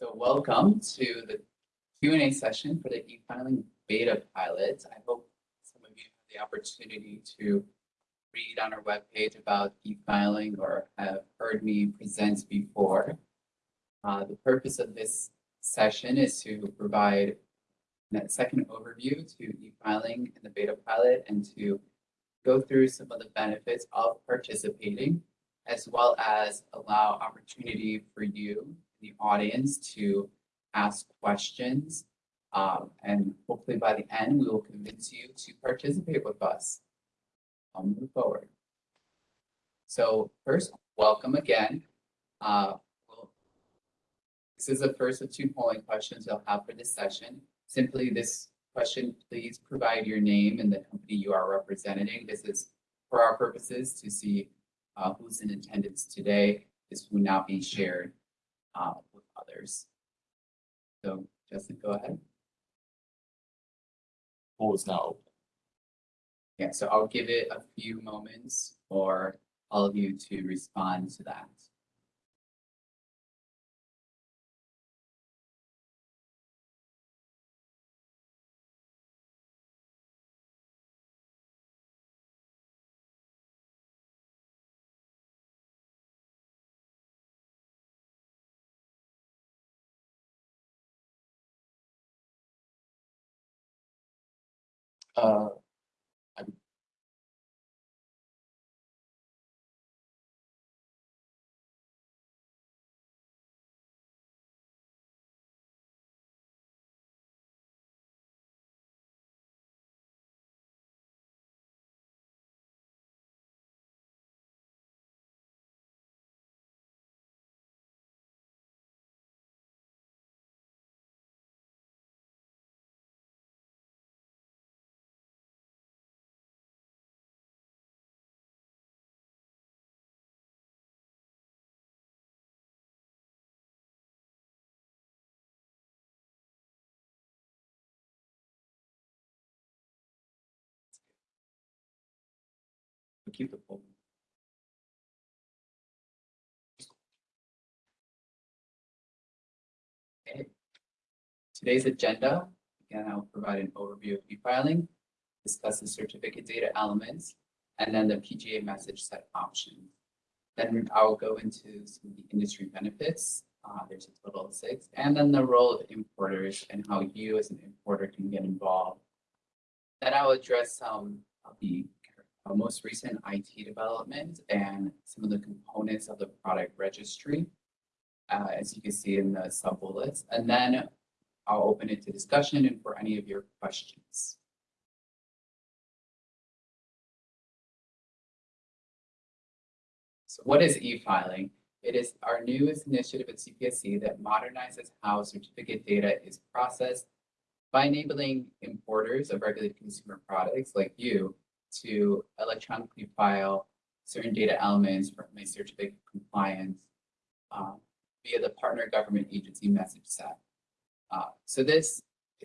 So welcome to the Q and A session for the e-filing beta pilot. I hope some of you have the opportunity to read on our webpage about e-filing or have heard me present before. Uh, the purpose of this session is to provide a second overview to e-filing in the beta pilot and to go through some of the benefits of participating, as well as allow opportunity for you, the audience, to ask questions. Um, and hopefully by the end, we will convince you to participate with us. I'll move forward. So first, welcome again. Uh, we'll, this is the first of two polling questions I'll have for this session. Simply this question, please provide your name and the company you are representing. This is for our purposes to see uh, who's in attendance today. This will not be shared uh, with others. So Justin, go ahead. Poll is now open. Yeah, so I'll give it a few moments for all of you to respond to that. Uh, Today's agenda, again, I'll provide an overview of e-filing, discuss the certificate data elements, and then the PGA message set options. Then I'll go into some of the industry benefits. Uh, there's a total of six, and then the role of importers and how you as an importer can get involved. Then I'll address some of the most recent IT development and some of the components of the product registry, uh, as you can see in the sub bullets. And then I'll open it to discussion and for any of your questions. So what is e-filing? It is our newest initiative at CPSC that modernizes how certificate data is processed by enabling importers of regulated consumer products like you to electronically file certain data elements from my certificate compliance uh, via the partner government agency message set. Uh, so this,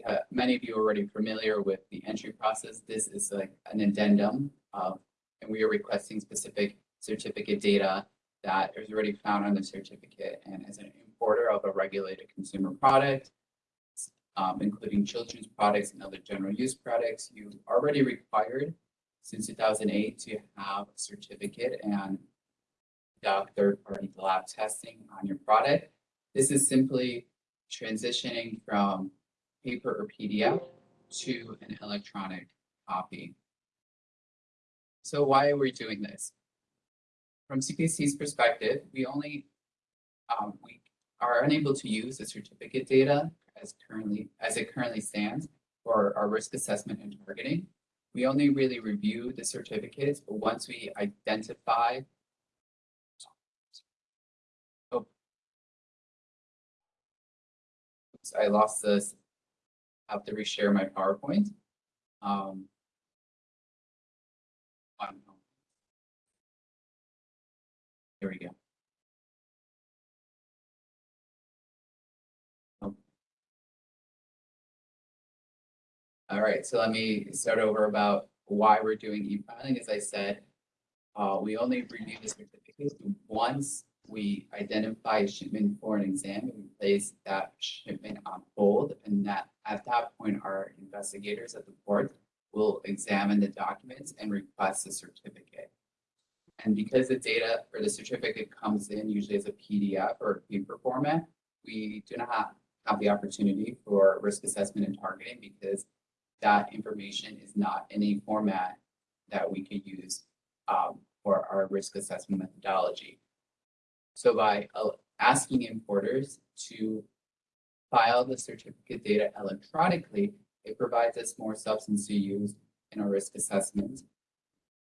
uh, many of you are already familiar with the entry process. This is like an addendum of, and we are requesting specific certificate data that is already found on the certificate. And as an importer of a regulated consumer product, um, including children's products and other general use products, you already required since 2008 to have a certificate and conduct third-party lab testing on your product. This is simply transitioning from paper or PDF to an electronic copy. So why are we doing this? From CPSC's perspective, we only um, we are unable to use the certificate data as currently as it currently stands for our risk assessment and targeting. We only really review the certificates, but once we identify oh, oops, I lost this. I have to reshare my PowerPoint. Um. Here we go. All right, so let me start over about why we're doing e-filing. As I said, uh, we only review the certificates once we identify a shipment for an exam and we place that shipment on hold. And that, at that point, our investigators at the port will examine the documents and request a certificate. And because the data or the certificate comes in usually as a PDF or a paper format, we do not have the opportunity for risk assessment and targeting because that information is not in a format that we could use um, for our risk assessment methodology. So by uh, asking importers to file the certificate data electronically, it provides us more substance to use in our risk assessment.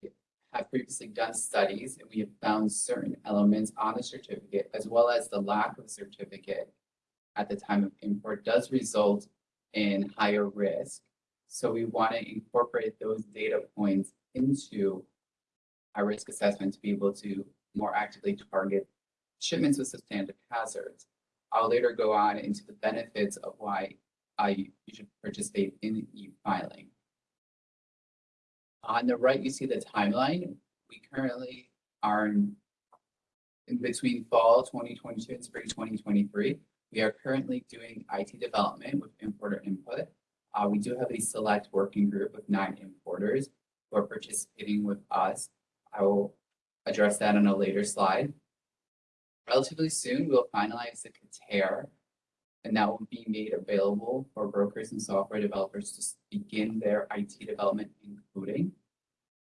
We have previously done studies and we have found certain elements on the certificate as well as the lack of certificate at the time of import does result in higher risk. So we want to incorporate those data points into our risk assessment to be able to more actively target shipments with substantive hazards. I'll later go on into the benefits of why uh, I you should participate in e-filing. On the right, you see the timeline. We currently are in, in between fall 2022 and spring 2023. We are currently doing IT development with importer input. Uh, we do have a select working group of nine importers who are participating with us. I will address that on a later slide. Relatively soon, we'll finalize the CATAIR, and that will be made available for brokers and software developers to begin their IT development including.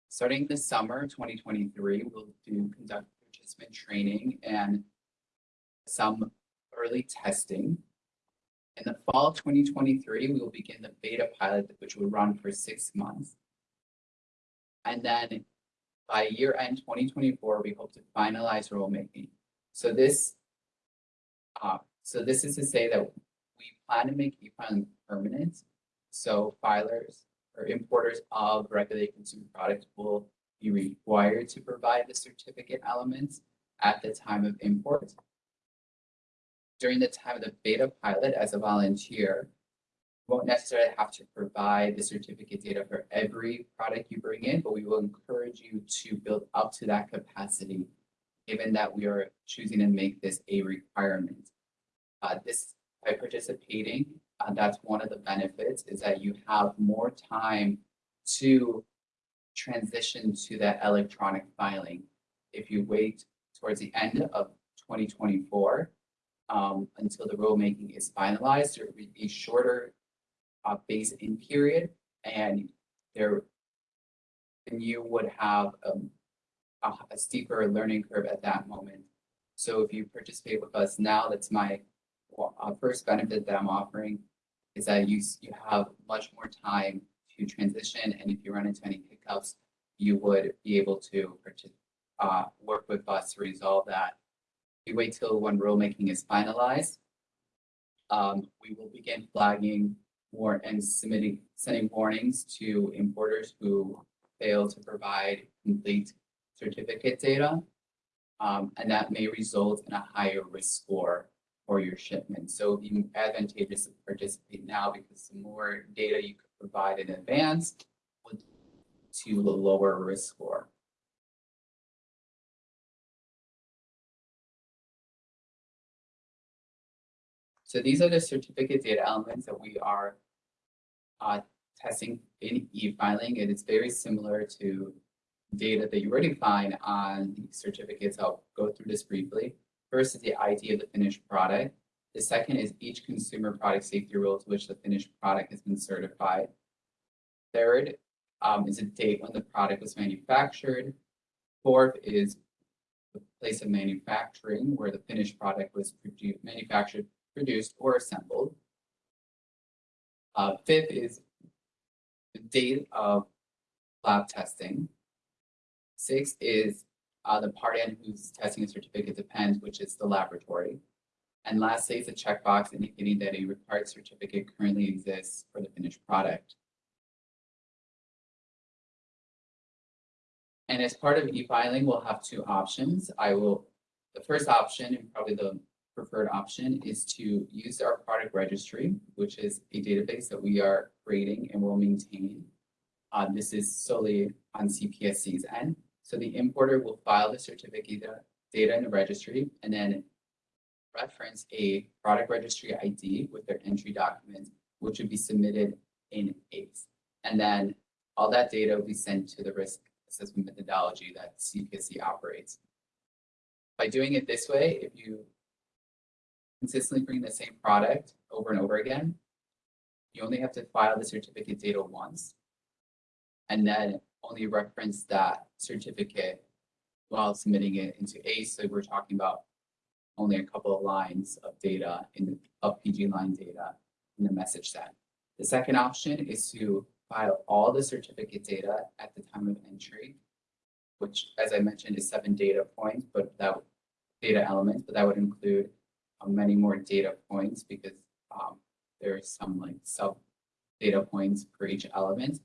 Starting this summer, 2023, we'll do conduct participant training and some early testing. In the fall of 2023, we will begin the beta pilot, which will run for six months. And then by year end 2024, we hope to finalize rulemaking. So this, uh, so this is to say that we plan to make e-filing permanent. So filers or importers of regulated consumer products will be required to provide the certificate elements at the time of import. During the time of the beta pilot as a volunteer, you won't necessarily have to provide the certificate data for every product you bring in, but we will encourage you to build up to that capacity given that we are choosing to make this a requirement. Uh, this by participating, uh, that's one of the benefits is that you have more time to transition to that electronic filing. If you wait towards the end of 2024 um, until the rulemaking is finalized, there would be shorter uh, phase-in period, and there, and you would have um, a, a steeper learning curve at that moment. So if you participate with us now, that's my uh, first benefit that I'm offering is that you, you have much more time to transition. And if you run into any hiccups, you would be able to uh, work with us to resolve that. We wait till when rulemaking is finalized. Um, we will begin flagging more and submitting, sending warnings to importers who fail to provide complete certificate data. Um, and that may result in a higher risk score for your shipment. So it'd be advantageous to participate now because the more data you could provide in advance would to a lower risk score. So these are the certificate data elements that we are uh, testing in e-filing. And It is very similar to data that you already find on the certificates. I'll go through this briefly. First is the ID of the finished product. The second is each consumer product safety rule to which the finished product has been certified. Third um, is a date when the product was manufactured. Fourth is the place of manufacturing where the finished product was produced, manufactured, produced, or assembled. Uh, fifth is the date of lab testing. Six is uh, the party on whose testing certificate depends, which is the laboratory. And lastly is a checkbox indicating that a required certificate currently exists for the finished product. And as part of e-filing, we'll have two options. I will, the first option and probably the preferred option is to use our product registry, which is a database that we are creating and will maintain. Uh, this is solely on CPSC's end. So the importer will file the certificate data, in the registry and then reference a product registry ID with their entry document, which would be submitted in ACE. And then all that data will be sent to the risk assessment methodology that CPSC operates. By doing it this way, if you consistently bring the same product over and over again, you only have to file the certificate data once and then only reference that certificate while submitting it into ACE. So we're talking about only a couple of lines of data in the of PG line data in the message set. The second option is to file all the certificate data at the time of entry, which, as I mentioned, is seven data points, but that data elements, but that would include many more data points because um, there are some like sub data points for each element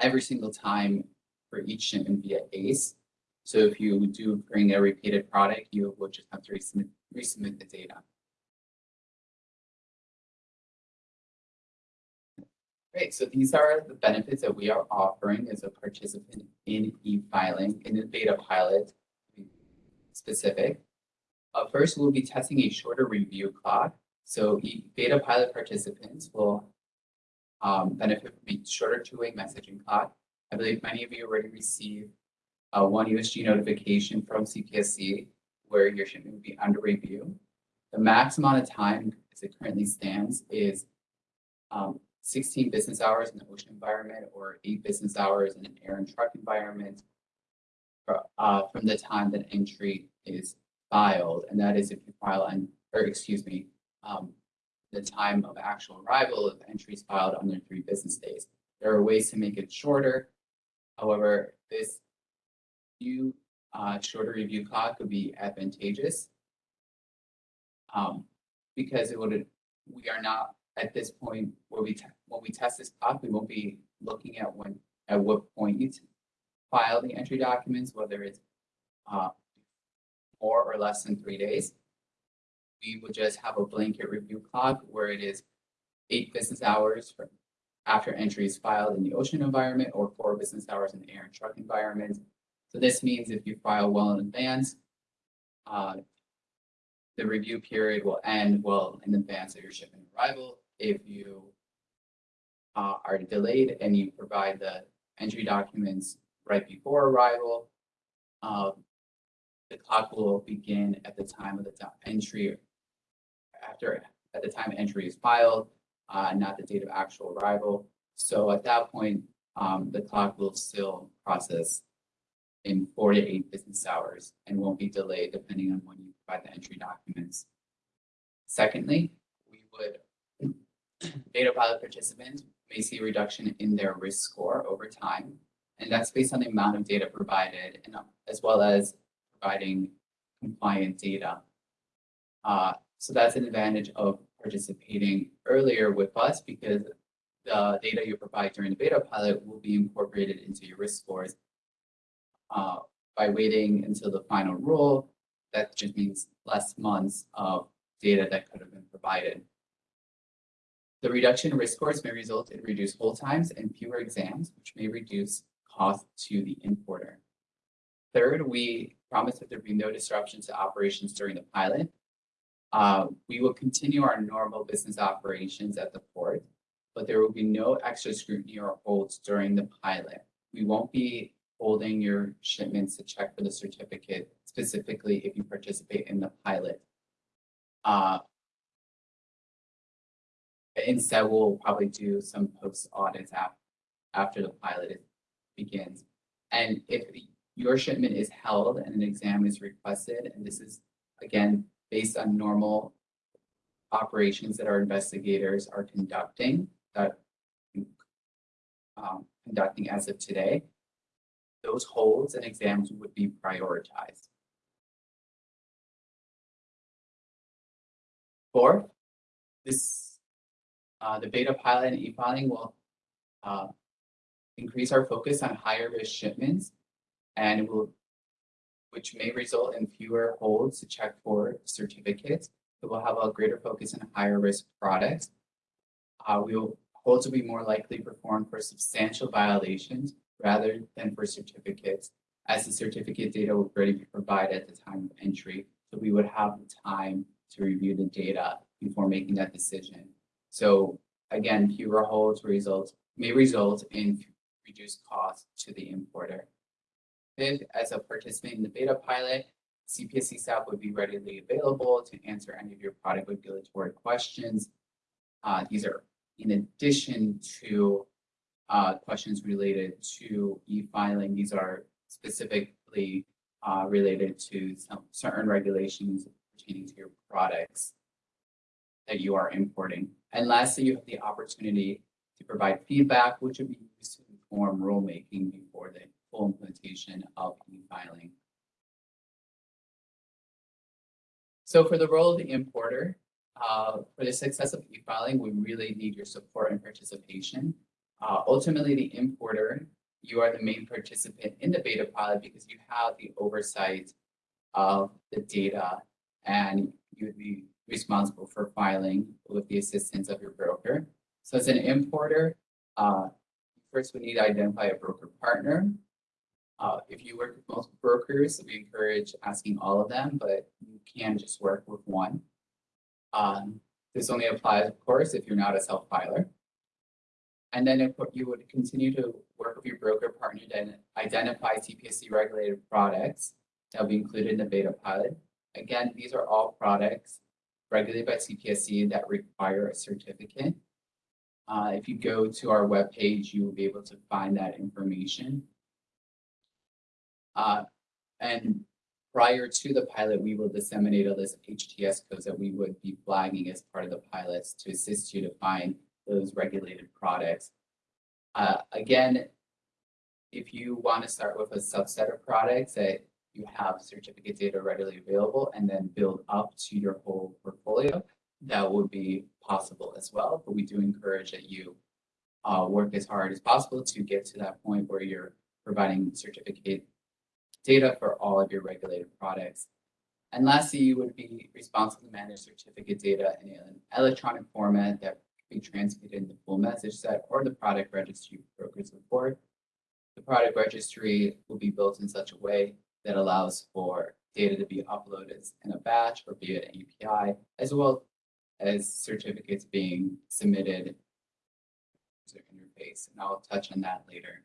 every single time for each shipment via ACE. So if you do bring a repeated product, you will just have to resubmit, resubmit the data. Great, so these are the benefits that we are offering as a participant in e-filing in the beta pilot specific. Uh, first, we'll be testing a shorter review clock. So beta pilot participants will um, benefit from a shorter two-way messaging clock. I believe many of you already received uh, one USG notification from CPSC where your shipment will be under review. The max amount of time as it currently stands is um, 16 business hours in the ocean environment or eight business hours in an air and truck environment uh, from the time that entry is filed. And that is if you file, on, or excuse me, um, the time of actual arrival of entries filed under three business days. There are ways to make it shorter. However, this new uh, shorter review clock would be advantageous um, because it would we are not at this point where we when we test this clock, we won't be looking at when at what point you file the entry documents, whether it's uh, more or less than three days. We would just have a blanket review clock where it is eight business hours after entry is filed in the ocean environment or four business hours in the air and truck environment. So this means if you file well in advance, uh, the review period will end well in advance of your shipment arrival. If you uh, are delayed and you provide the entry documents right before arrival, uh, the clock will begin at the time of the entry after at the time entry is filed, uh, not the date of actual arrival. So at that point, um, the clock will still process in four to eight business hours and won't be delayed depending on when you provide the entry documents. Secondly, we would, beta pilot participants may see a reduction in their risk score over time. And that's based on the amount of data provided and as well as providing compliant data. Uh, so that's an advantage of participating earlier with us because the data you provide during the beta pilot will be incorporated into your risk scores. Uh, by waiting until the final rule, that just means less months of data that could have been provided. The reduction in risk scores may result in reduced hold times and fewer exams, which may reduce cost to the importer. Third, we promise that there will be no disruption to operations during the pilot. Uh, we will continue our normal business operations at the port, but there will be no extra scrutiny or holds during the pilot. We won't be holding your shipments to check for the certificate, specifically if you participate in the pilot. Uh, instead, we'll probably do some post audits after, after the pilot begins. And if your shipment is held and an exam is requested, and this is, again, based on normal operations that our investigators are conducting, that um, conducting as of today, those holds and exams would be prioritized. Fourth, this, uh, the beta pilot and e-filing will uh, increase our focus on higher risk shipments and will, which may result in fewer holds to check for certificates. It will have a greater focus on higher risk products. Uh, we will holds will be more likely performed for substantial violations rather than for certificates, as the certificate data would already be provided at the time of entry. So we would have the time to review the data before making that decision. So again, fewer holds results may result in reduced costs to the importer. As a participant in the beta pilot, CPSC staff would be readily available to answer any of your product regulatory questions. Uh, these are in addition to uh, questions related to e-filing. These are specifically uh, related to some certain regulations pertaining to your products that you are importing. And lastly, you have the opportunity to provide feedback, which would be used to inform rulemaking before the full implementation of e-filing. So for the role of the importer, uh, for the success of e-filing, we really need your support and participation. Uh, ultimately, the importer, you are the main participant in the beta pilot because you have the oversight of the data and you would be responsible for filing with the assistance of your broker. So as an importer, uh, first we need to identify a broker partner. Uh, if you work with multiple brokers, we encourage asking all of them, but you can just work with one. Um, this only applies, of course, if you're not a self-filer. And then if you would continue to work with your broker partner to identify CPSC regulated products that will be included in the beta pilot. Again, these are all products regulated by CPSC that require a certificate. Uh, if you go to our webpage, you will be able to find that information. Uh, and prior to the pilot, we will disseminate a list of HTS codes that we would be flagging as part of the pilots to assist you to find those regulated products. Uh, again, if you want to start with a subset of products that you have certificate data readily available and then build up to your whole portfolio, that would be possible as well. But we do encourage that you uh, work as hard as possible to get to that point where you're providing certificate data for all of your regulated products. And lastly, you would be responsible to manage certificate data in an electronic format that can be transmitted in the full message set or the product registry brokers report. The product registry will be built in such a way that allows for data to be uploaded in a batch or via an API, as well as certificates being submitted to interface. And I'll touch on that later.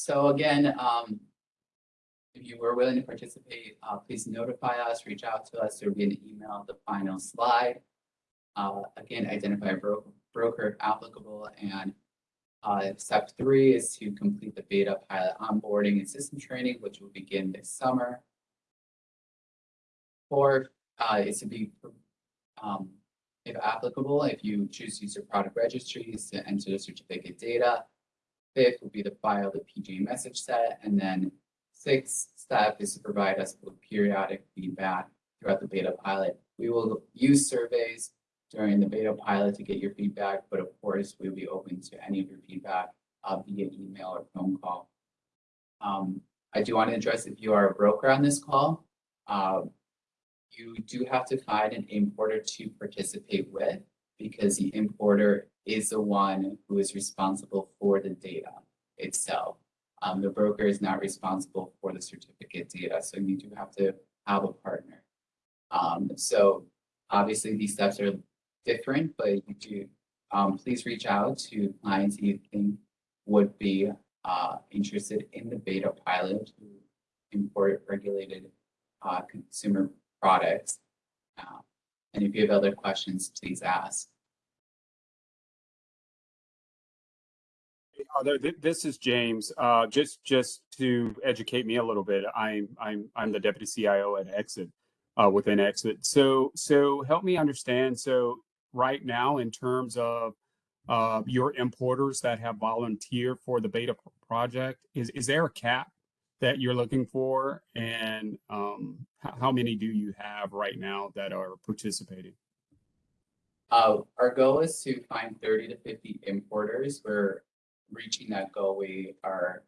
So again, um, if you were willing to participate, uh, please notify us, reach out to us. There will be an email, the final slide. Uh, again, identify a bro broker applicable. And uh, step three is to complete the beta pilot onboarding and system training, which will begin this summer. Four uh, is to be, um, if applicable, if you choose to use your product registries to enter the certificate data, Fifth would be to file the PG message set. And then sixth step is to provide us with periodic feedback throughout the beta pilot. We will use surveys during the beta pilot to get your feedback, but of course, we'll be open to any of your feedback uh, via email or phone call. Um, I do want to address if you are a broker on this call, uh, you do have to find an importer to participate with because the importer is the one who is responsible for the data itself. Um, the broker is not responsible for the certificate data, so you do have to have a partner. Um, so obviously these steps are different, but you do, um, please reach out to clients you think would be uh, interested in the beta pilot to import regulated uh, consumer products. Uh, and if you have other questions, please ask. Uh, this is James. Uh, just just to educate me a little bit, I'm I'm I'm the deputy CIO at Exit uh, within Exit. So so help me understand. So right now, in terms of uh, your importers that have volunteered for the beta project, is is there a cap that you're looking for, and um, how many do you have right now that are participating? Uh, our goal is to find 30 to 50 importers. We're reaching that goal. We are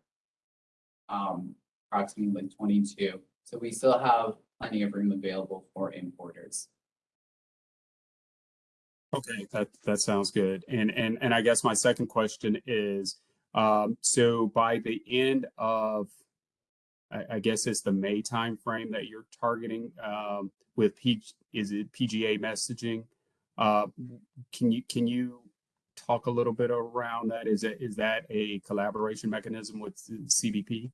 um, approximately 22. So we still have plenty of room available for importers. Okay, that that sounds good. And and and I guess my second question is Um, so by the end of, I, I guess it's the May timeframe that you're targeting um, with P, is it PGA messaging? Uh, can you can you talk a little bit around that? Is it is that a collaboration mechanism with CBP?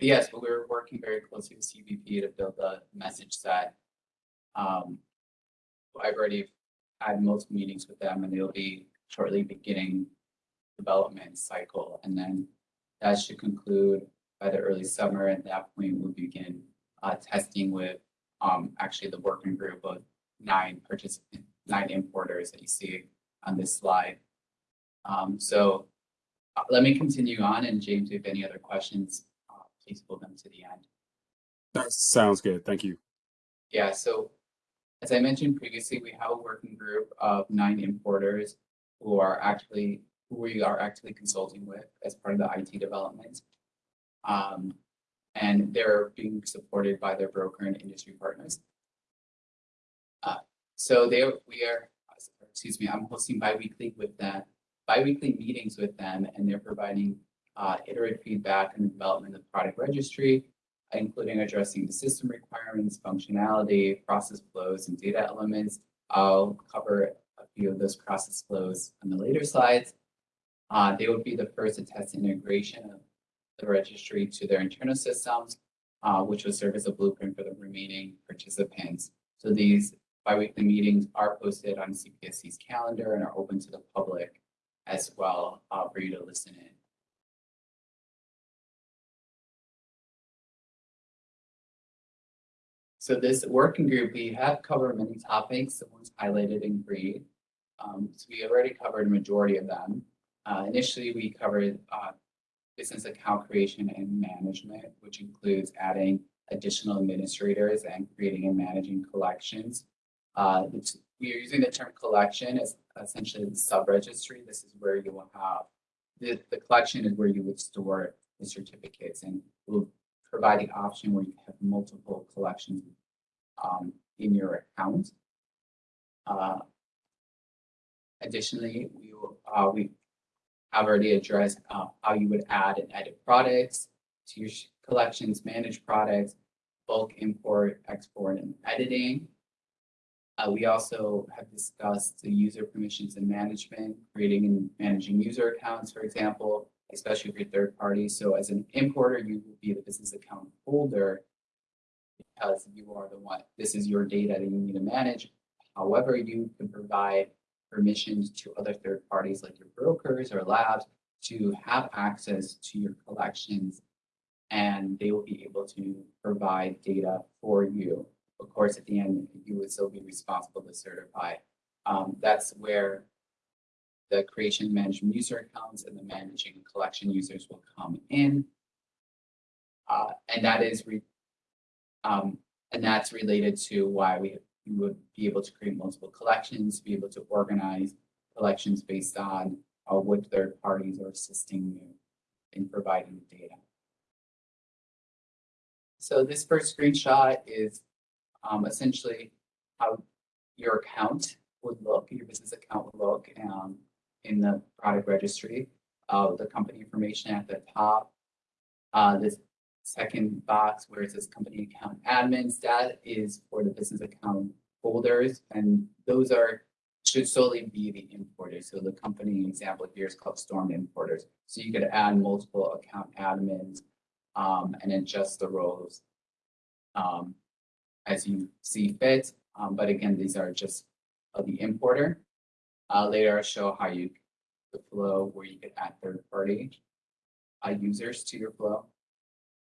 Yes, but we're working very closely with CBP to build a message set. Um, I've already had most meetings with them and they'll be shortly beginning development cycle. And then that should conclude by the early summer. At that point, we'll begin uh, testing with um, actually the working group of nine participant, nine importers that you see on this slide. Um, so uh, let me continue on and James, if any other questions, uh, please pull them to the end. That sounds good. Thank you. Yeah, so as I mentioned previously, we have a working group of nine importers who are actually, who we are actively consulting with as part of the IT development. Um, and they're being supported by their broker and industry partners. Uh, so they, we are, excuse me, I'm hosting biweekly with them, biweekly meetings with them, and they're providing uh, iterative feedback on the development of the product registry, including addressing the system requirements, functionality, process flows, and data elements. I'll cover a few of those process flows on the later slides. Uh, they would be the first to test integration of the registry to their internal systems, uh, which will serve as a blueprint for the remaining participants. So these biweekly meetings are posted on CPSC's calendar and are open to the public as well uh, for you to listen in. So this working group, we have covered many topics, the ones highlighted in green. Um, so we already covered a majority of them. Uh, initially, we covered uh, business account creation and management, which includes adding additional administrators and creating and managing collections. Uh, we are using the term collection as essentially the sub-registry. This is where you will have, the, the collection is where you would store the certificates and we'll provide the option where you have multiple collections um, in your account. Uh, additionally, we, will, uh, we have already addressed uh, how you would add and edit products to your collections, manage products, bulk import, export, and editing. Uh, we also have discussed the user permissions and management, creating and managing user accounts, for example, especially for third parties. So as an importer, you will be the business account holder because you are the one, this is your data that you need to manage. However, you can provide permissions to other third parties like your brokers or labs to have access to your collections and they will be able to provide data for you. Of course, at the end, you would still be responsible to certify. Um, that's where the creation management user accounts and the managing collection users will come in. Uh, and that is um, and that's related to why we, we would be able to create multiple collections, be able to organize collections based on uh, what third parties are assisting you in providing the data. So this first screenshot is um, essentially how your account would look, your business account would look um, in the product registry. Uh, the company information at the top. Uh, this second box where it says company account admins, that is for the business account holders. And those are should solely be the importers. So the company example here is called Storm Importers. So you could add multiple account admins um, and adjust the roles um, as you see fit. Um, but again, these are just of the importer. Uh, later I'll show how you the flow where you could add third party uh, users to your flow.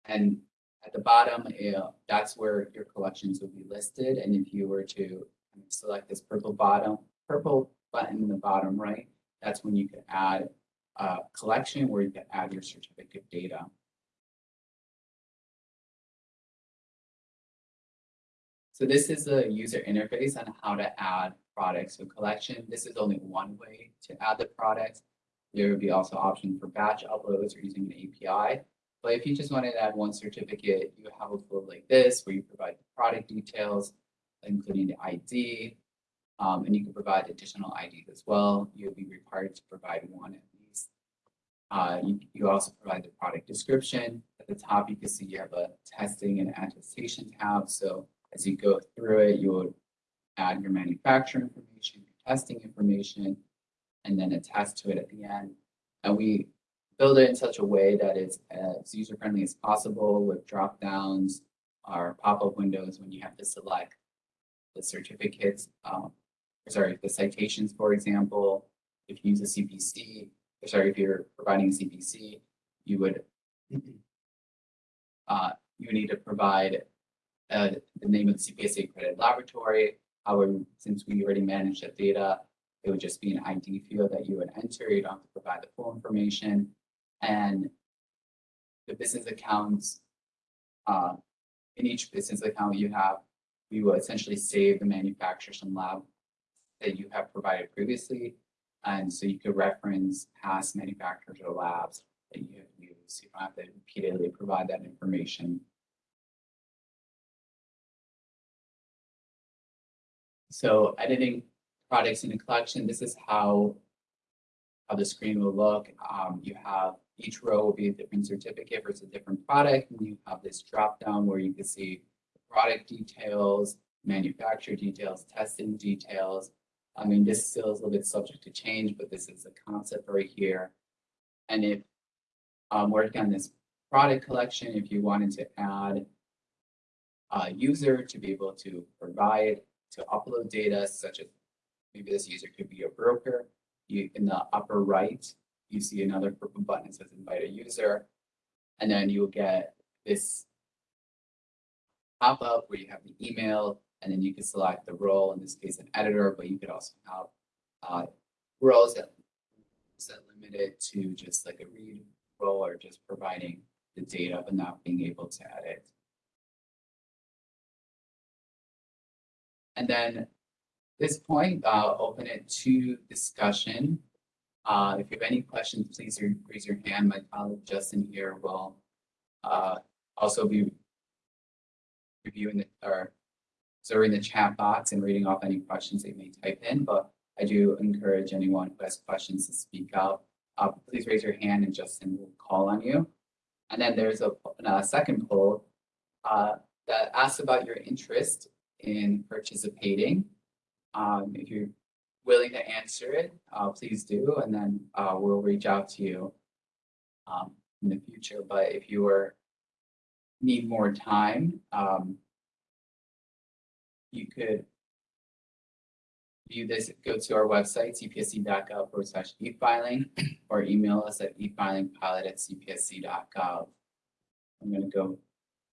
And at the bottom, uh, that's where your collections will be listed. And if you were to select this purple bottom, purple button in the bottom right, that's when you could add a collection where you can add your certificate data. So this is the user interface on how to add products to collection. This is only one way to add the products. There would be also option for batch uploads or using an API. But if you just wanted to add one certificate, you have a flow like this where you provide the product details, including the ID, um, and you can provide additional IDs as well. You'll be required to provide one at least. Uh, you, you also provide the product description. At the top, you can see you have a testing and attestation tab. So as you go through it, you would add your manufacturer information, your testing information, and then attest to it at the end. And we build it in such a way that it's as user-friendly as possible with drop downs or pop-up windows when you have to select the certificates, um, sorry, the citations, for example. If you use a CPC, or sorry, if you're providing a CPC, you would uh, you need to provide uh, the name of the CPSC accredited laboratory. However, since we already manage that data, it would just be an ID field that you would enter. You don't have to provide the full information. And the business accounts, uh, in each business account you have, we will essentially save the manufacturer some lab that you have provided previously. And so you could reference past manufacturers or labs that you have used. You don't have to repeatedly provide that information. So editing products in a collection, this is how how the screen will look. Um, you have each row will be a different certificate versus a different product. And you have this drop down where you can see product details, manufacturer details, testing details. I mean, this still is a little bit subject to change, but this is a concept right here. And if um, working on this product collection, if you wanted to add a user to be able to provide, to upload data, such as maybe this user could be a broker, you in the upper right, you see another purple button that says invite a user. And then you'll get this pop-up where you have the email and then you can select the role, in this case, an editor, but you could also have uh, roles that, that limited to just like a read role or just providing the data but not being able to edit. And then this point, I'll open it to discussion. Uh, if you have any questions, please raise your hand. My colleague Justin here will uh, also be reviewing the, or observing the chat box and reading off any questions they may type in, but I do encourage anyone who has questions to speak out. Uh, please raise your hand and Justin will call on you. And then there's a, a second poll uh, that asks about your interest in participating. Um, if you're willing to answer it, uh, please do, and then uh, we'll reach out to you um, in the future. But if you are need more time, um, you could view this, go to our website, cpsc.gov forward slash e-filing, or email us at e-filingpilot at cpsc.gov. I'm going to go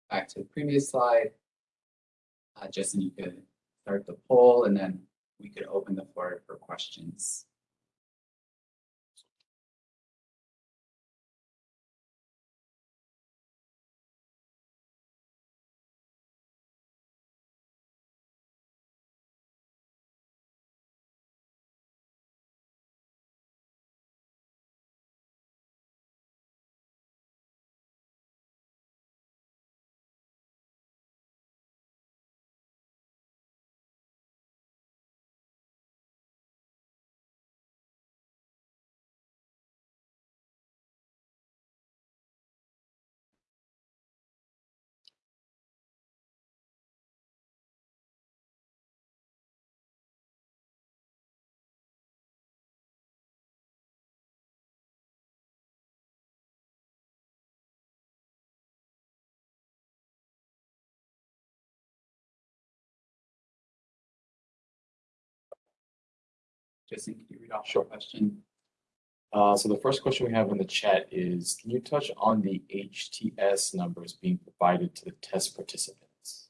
back to the previous slide. Uh, Justin, you could start the poll and then we could open the floor for questions. Justin, can you read off the Sure. question? Uh, so the first question we have in the chat is, can you touch on the HTS numbers being provided to the test participants?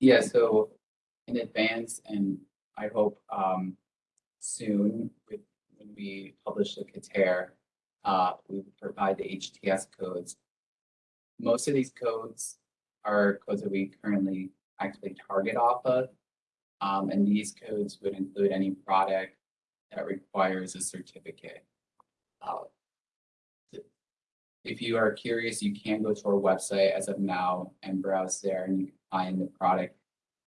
Yeah, so in advance, and I hope um, soon, with, when we publish the CATAIR, uh, we will provide the HTS codes. Most of these codes are codes that we currently actually target off of. Um, and these codes would include any product that requires a certificate. Uh, if you are curious, you can go to our website as of now and browse there and you can find the product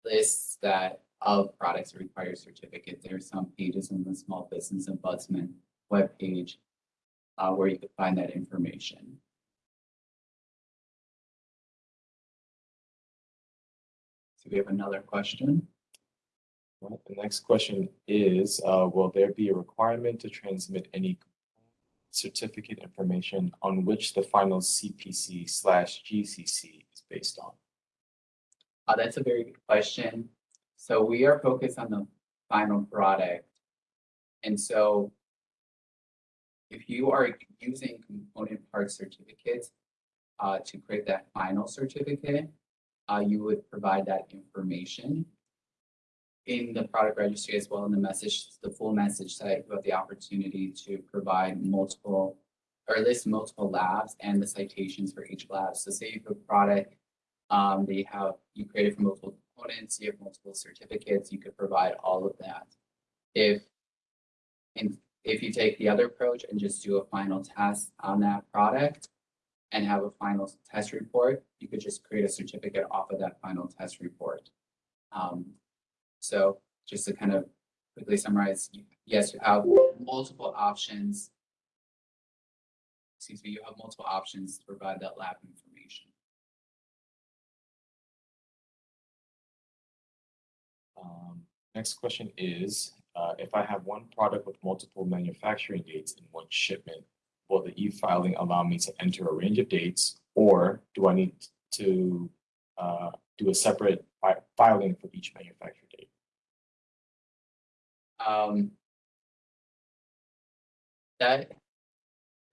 lists that of products that require certificate. There are some pages on the Small Business Ombudsman webpage uh, where you can find that information. So we have another question. The next question is, uh, will there be a requirement to transmit any certificate information on which the final CPC slash GCC is based on? Uh, that's a very good question. So we are focused on the final product. And so if you are using component part certificates uh, to create that final certificate, uh, you would provide that information in the product registry as well in the message, the full message site, you have the opportunity to provide multiple or list multiple labs and the citations for each lab. So say you have a product um, they have, you created for multiple components, you have multiple certificates, you could provide all of that. If, if you take the other approach and just do a final test on that product and have a final test report, you could just create a certificate off of that final test report. Um, so just to kind of quickly summarize, yes, you have multiple options. Excuse me, you have multiple options to provide that lab information. Um, next question is, uh, if I have one product with multiple manufacturing dates in one shipment, will the e-filing allow me to enter a range of dates? Or do I need to, uh, do a separate fi- filing for each manufacturer? Um. That,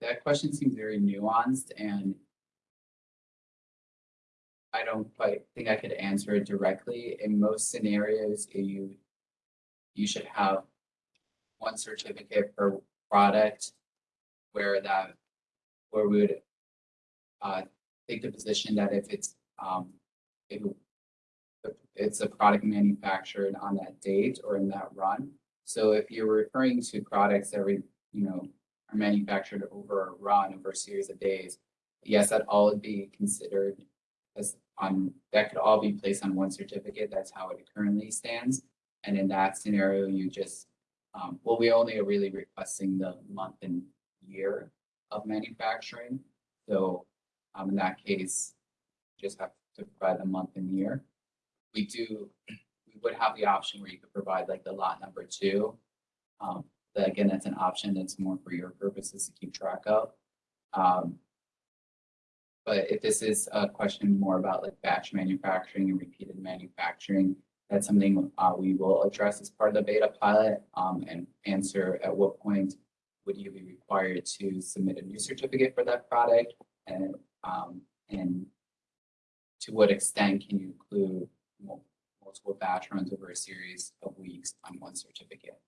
that question seems very nuanced and. I don't quite think I could answer it directly. In most scenarios, you. You should have one certificate per product. Where that, where we would. Uh, take the position that if it's, um, if. It's a product manufactured on that date or in that run, so if you're referring to products that we, you know, are manufactured over a run, over a series of days, yes, that all would be considered as on, that could all be placed on one certificate. That's how it currently stands. And in that scenario, you just, um, well, we only are really requesting the month and year of manufacturing. So, um, in that case, just have to provide the month and year. We do would have the option where you could provide like the lot number too. Um, again, that's an option that's more for your purposes to keep track of. Um, but if this is a question more about like batch manufacturing and repeated manufacturing, that's something uh, we will address as part of the beta pilot um, and answer at what point would you be required to submit a new certificate for that product and um, and to what extent can you include mul- multiple batch runs over a series of weeks on one certificate.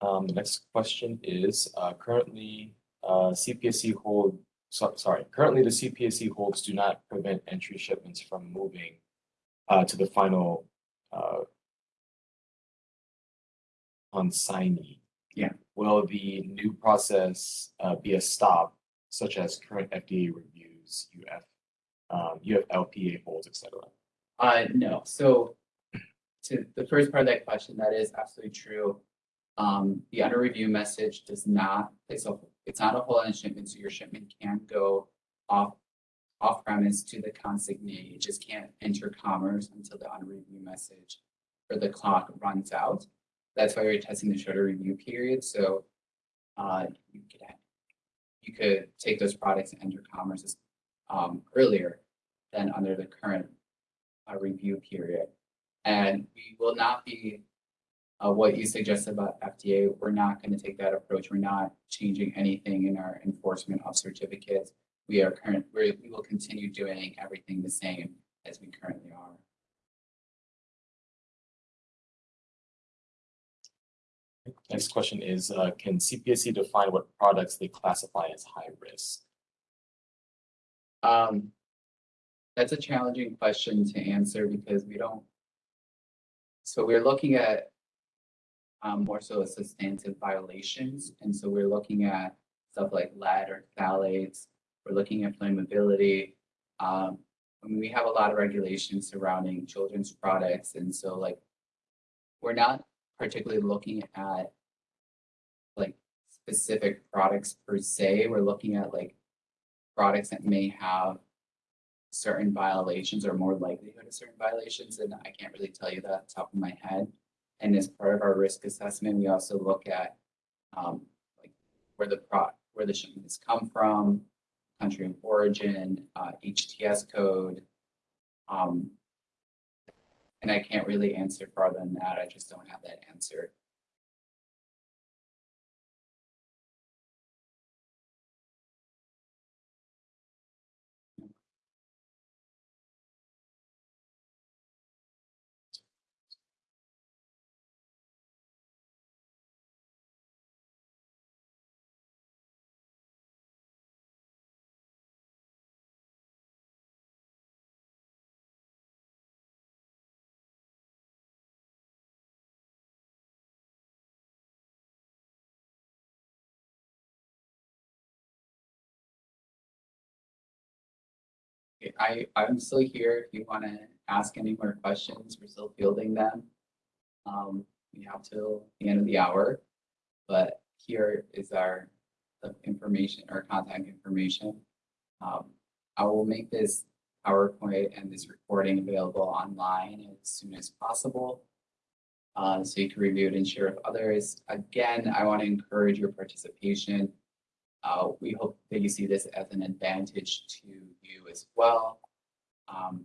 Um, the next question is, uh, currently, uh, CPSC hold, so, sorry, currently the CPSC holds do not prevent entry shipments from moving, uh, to the final, uh, consignee. Yeah. Will the new process, uh, be a stop, such as current FDA reviews, UF, um, LPA holds, et cetera? Uh, no, so to the first part of that question, that is absolutely true. Um, the under review message does not, it's a, it's not a whole end shipment, so your shipment can go off off premise to the consignee, it just can't enter commerce until the under review message or the clock runs out. That's why we're testing the shorter review period, so uh, you could you could take those products and enter commerce as, um, earlier than under the current uh, review period. And we will not be, uh, what you suggested about FDA, we're not going to take that approach. We're not changing anything in our enforcement of certificates. We are current, we will continue doing everything the same as we currently are. Next question is, uh, can CPSC define what products they classify as high risk? Um, that's a challenging question to answer because we don't. So we're looking at um, more so a substantive violations, and so we're looking at stuff like lead or phthalates. We're looking at flammability. Um, I mean, we have a lot of regulations surrounding children's products, and so like we're not particularly looking at like specific products per se. We're looking at like products that may have certain violations or more likelihood of certain violations, and I can't really tell you that the top of my head. And as part of our risk assessment, we also look at um, like where the pro, where the shipment has come from, country of origin, uh, HTS code. Um, and I can't really answer farther than that. I just don't have that answer. I, I'm still here. If you want to ask any more questions, we're still fielding them. Um, we have till the end of the hour, but here is our information, or contact information. Um, I will make this PowerPoint and this recording available online as soon as possible. Uh, so you can review it and share with others. Again, I want to encourage your participation. Uh, we hope that you see this as an advantage to you as well. Um,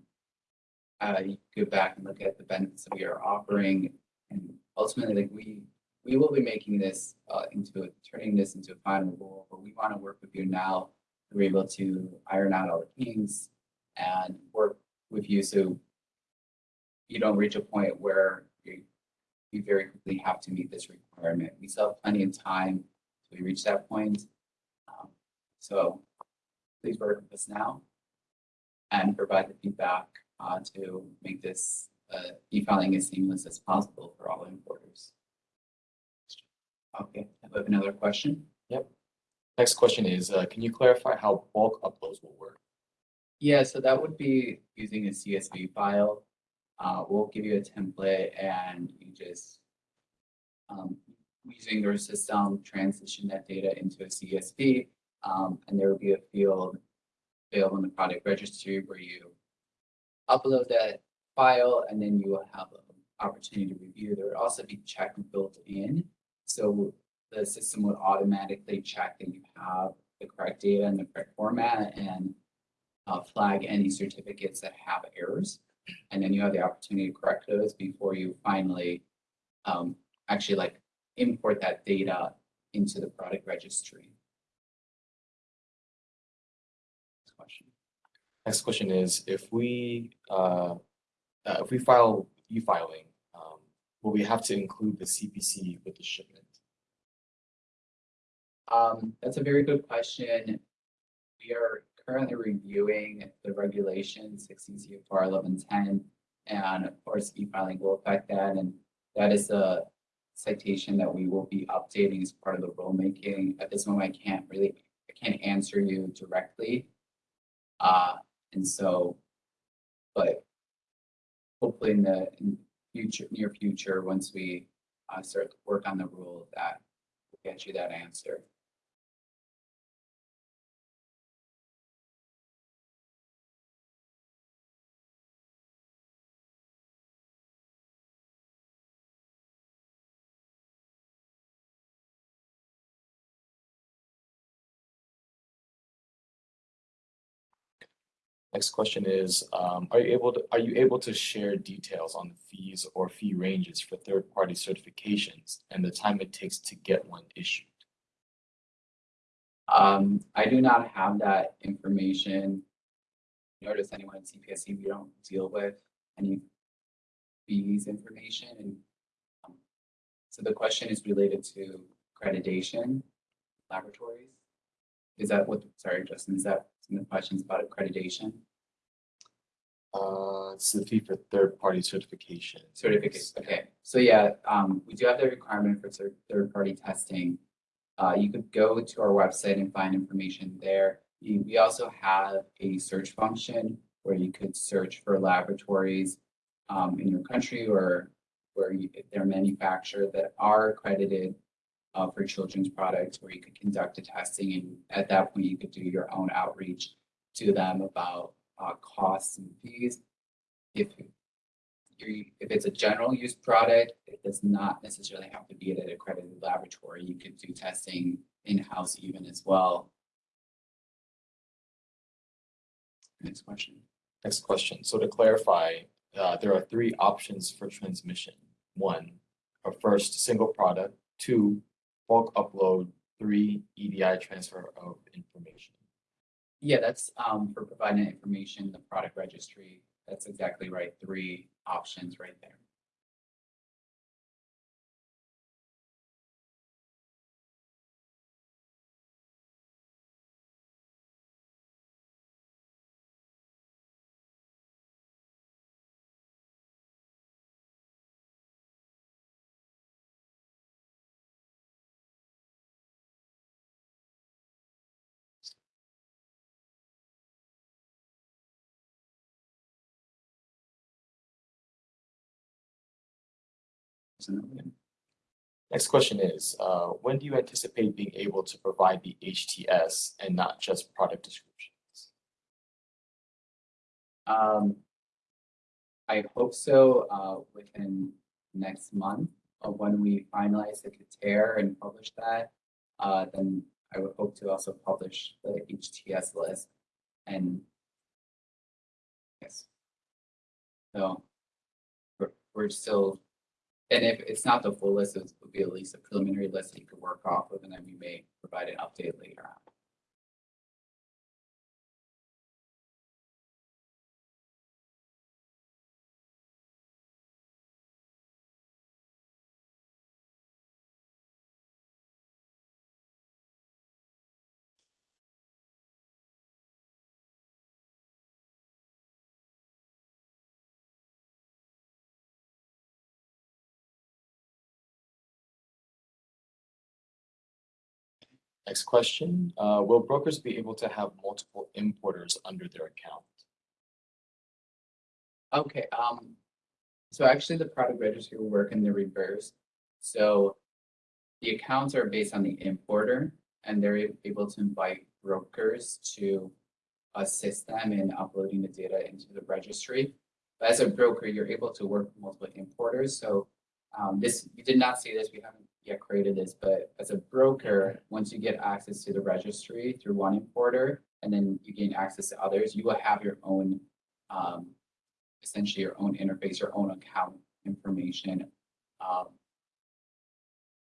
uh, you go back and look at the benefits that we are offering, and ultimately, like we we will be making this uh, into a, turning this into a final rule. But we want to work with you now. be able to iron out all the kinks and work with you so you don't reach a point where you you very quickly have to meet this requirement. We still have plenty of time till we reach that point. So please work with us now and provide the feedback uh, to make this uh, e-filing as seamless as possible for all importers. Okay, I have another question. Yep. Next question is, uh, can you clarify how bulk uploads will work? Yeah, so that would be using a CSV file. Uh, we'll give you a template and you just um, using your system, transition that data into a CSV. Um, and there will be a field available in the product registry where you upload that file and then you will have an opportunity to review. There would also be check built in. So the system would automatically check that you have the correct data in the correct format and uh, flag any certificates that have errors. And then you have the opportunity to correct those before you finally um, actually like import that data into the product registry. Next question is, if we, uh, uh, if we file e-filing, um, will we have to include the CPC with the shipment? Um, that's a very good question. We are currently reviewing the regulation sixteen CFR eleven ten. And of course, e-filing will affect that, and that is a citation that we will be updating as part of the rulemaking. At this moment, I can't really, I can't answer you directly. Uh, and so, but hopefully in the future, near future, once we uh, start to work on the rule, that will get you that answer. Next question is, um, are you able to, are you able to share details on the fees or fee ranges for third-party certifications and the time it takes to get one issued? Um, I do not have that information. Does anyone at CPSC, we don't deal with any fees information and. um, So the question is related to accreditation laboratories. Is that what, sorry, Justin, is that the questions about accreditation Uh, it's the fee for third-party certification. certificates? Okay, so yeah, um, we do have the requirement for third-party testing. Uh, you could go to our website and find information there. We, we also have a search function where you could search for laboratories um, in your country or where you, they're manufactured that are accredited uh, for children's products, where you could conduct a testing and at that point you could do your own outreach to them about uh, costs and fees. If you if it's a general use product, it does not necessarily have to be at an accredited laboratory. You could do testing in-house even as well. Next question. Next question. So to clarify, uh, there are three options for transmission. One, a first, single product. Two, bulk upload. Three, EDI transfer of information. Yeah, that's um for providing information, the product registry. That's exactly right. Three options right there. Next question is, uh, when do you anticipate being able to provide the HTS and not just product descriptions? Um, I hope so, uh, within next month, uh, when we finalize the CATAIR and publish that. Uh, then I would hope to also publish the HTS list and. Yes. So. We're, we're still, and if it's not the full list, it would be at least a preliminary list that you could work off of, and then we may provide an update later on. Next question, uh, will brokers be able to have multiple importers under their account? Okay, um, so actually the product registry will work in the reverse. So the accounts are based on the importer and they're able to invite brokers to assist them in uploading the data into the registry. But as a broker, you're able to work with multiple importers. So um, this, we did not see this, we haven't yet created this, but as a broker, once you get access to the registry through one importer, and then you gain access to others, you will have your own um, essentially your own interface, your own account information. Um,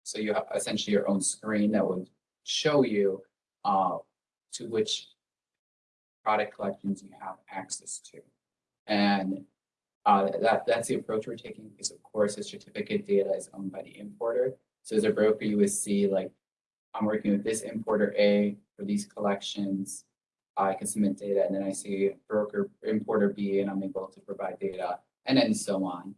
so you have essentially your own screen that would show you uh, to which product collections you have access to. And uh, that, that's the approach we're taking because of course the certificate data is owned by the importer. So as a broker, you would see like, I'm working with this importer A for these collections. I can submit data and then I see broker importer B and I'm able to provide data and then so on.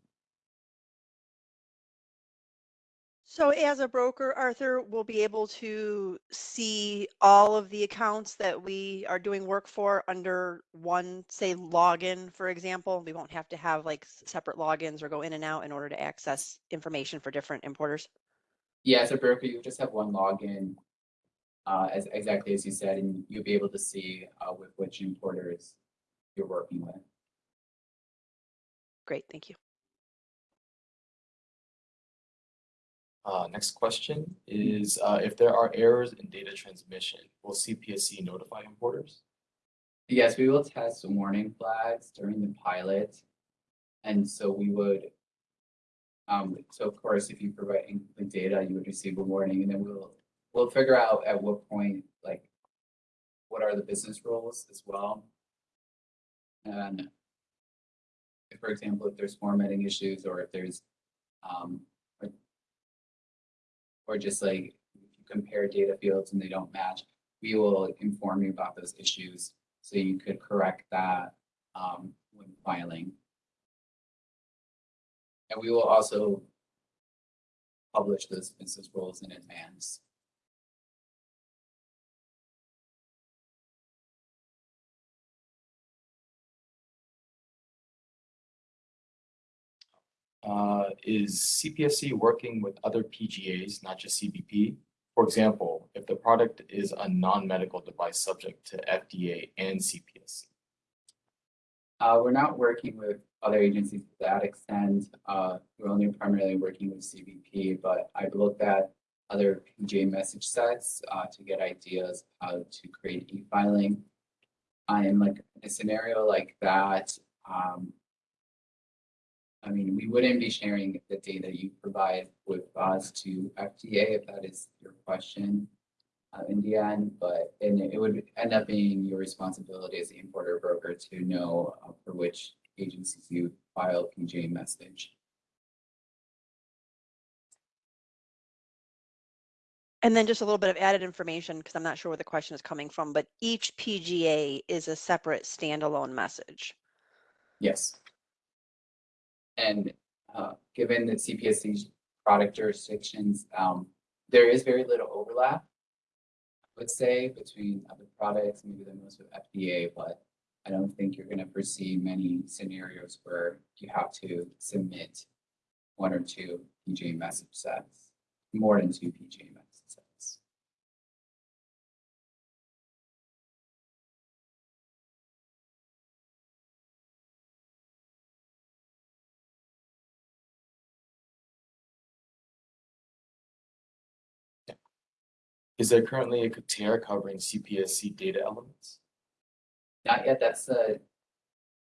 So as a broker, Arthur, we'll be able to see all of the accounts that we are doing work for under one, say, login, for example. We won't have to have like separate logins or go in and out in order to access information for different importers. Yeah, as a broker, you just have one login. Uh, as exactly as you said, and you'll be able to see uh, with which importers you're working with. Great, thank you. Uh, next question is, uh, if there are errors in data transmission, will CPSC notify importers? Yes, we will test warning flags during the pilot. And so we would. Um, so of course, if you provide incomplete data, you would receive a warning and then we'll, we'll figure out at what point, like. What are the business rules as well? And. If, for example, if there's formatting issues or if there's, um. or- Or just like, you compare data fields and they don't match, we will inform you about those issues. So you could correct that um when filing. And we will also publish those business rules in advance. Uh, is CPSC working with other PGAs, not just CBP? For example, if the product is a non-medical device subject to FDA and CPSC. Uh, we're not working with other agencies to that extent. Uh, we're only primarily working with CBP, but I've looked at other PGA message sets, uh, to get ideas how to create e-filing. I am like, a scenario like that, um, I mean, we wouldn't be sharing the data you provide with us to FDA, if that is your question. Uh, in the end, but, and it would end up being your responsibility as the importer broker to know uh, for which agencies you file PGA message. And then just a little bit of added information, because I'm not sure where the question is coming from, but each PGA is a separate standalone message. Yes. And uh, given that CPSC's product jurisdictions, um, there is very little overlap. I would say between other products, maybe the most with FDA, but I don't think you're gonna foresee many scenarios where you have to submit one or two PGA message sets, more than two PGA message sets. Is there currently a CATAIR covering CPSC data elements? Not yet, that's the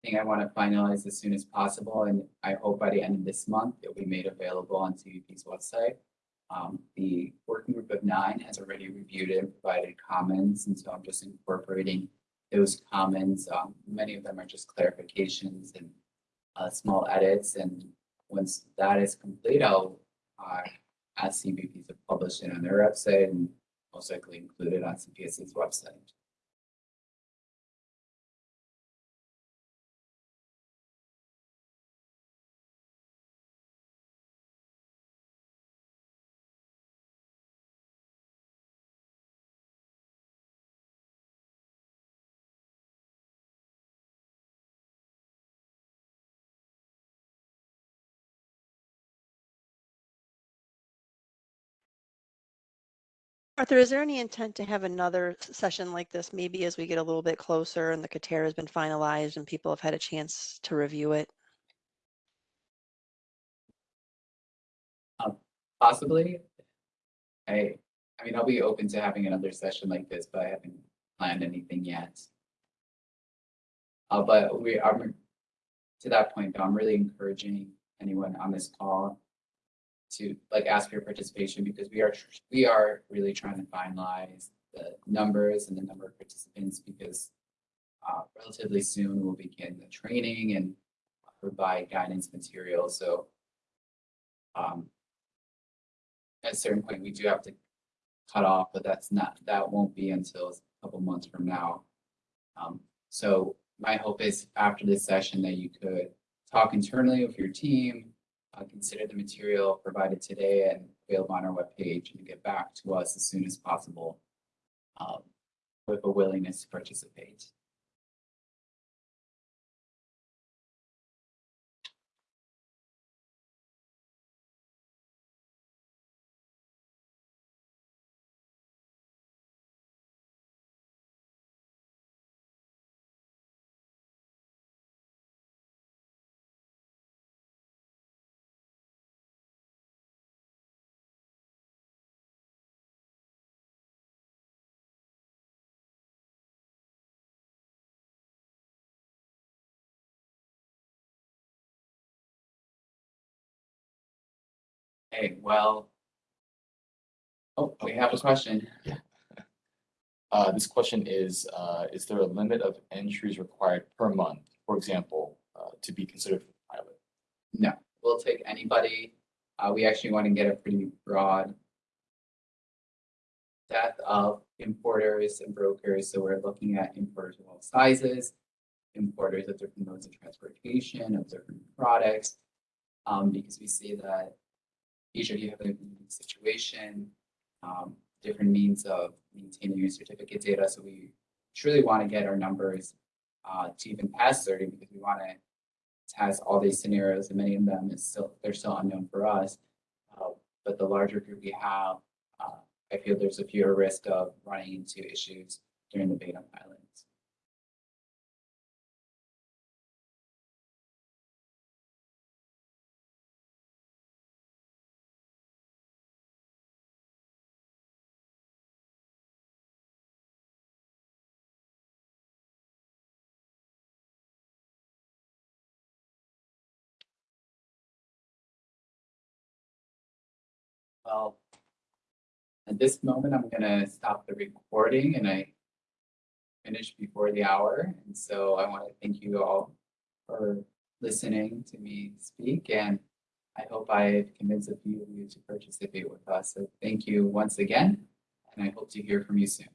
thing I want to finalize as soon as possible, and I hope by the end of this month it'll be made available on CBP's website. Um, the working group of nine has already reviewed it and provided comments, and so I'm just incorporating those comments. Um, many of them are just clarifications and uh, small edits, and once that is complete, I'll uh, ask CVP to publish it on their website and most likely include it on CPSC's website. Arthur, is there any intent to have another session like this, maybe as we get a little bit closer and the CATAIR has been finalized and people have had a chance to review it? Possibly. I, I mean, I'll be open to having another session like this, but I haven't planned anything yet. Uh, but we are, to that point, though, I'm really encouraging anyone on this call to like ask for your participation because we are, we are really trying to finalize the numbers and the number of participants because uh, relatively soon we'll begin the training and provide guidance material, so um, at a certain point, we do have to cut off, but that's not, that won't be until a couple months from now. Um, so my hope is after this session that you could talk internally with your team, uh, consider the material provided today and available on our webpage and get back to us as soon as possible um, with a willingness to participate. Hey, well. Oh, we have a question. Yeah. Uh, this question is, uh, is there a limit of entries required per month, for example, uh, to be considered for pilot? No, we'll take anybody. Uh, we actually want to get a pretty broad depth of importers and brokers. So we're looking at importers of all sizes, importers of different modes of transportation, of different products. Um, because we see that each of you have a unique situation, um, different means of maintaining your certificate data. So we truly want to get our numbers uh, to even past thirty because we want to test all these scenarios and many of them is still, they're still unknown for us. Uh, But the larger group we have, uh, I feel there's a fewer risk of running into issues during the beta pilots. At this moment, I'm gonna stop the recording and I finished before the hour. And so I want to thank you all for listening to me speak and I hope I've convinced a few of you to participate with us. So thank you once again, and I hope to hear from you soon.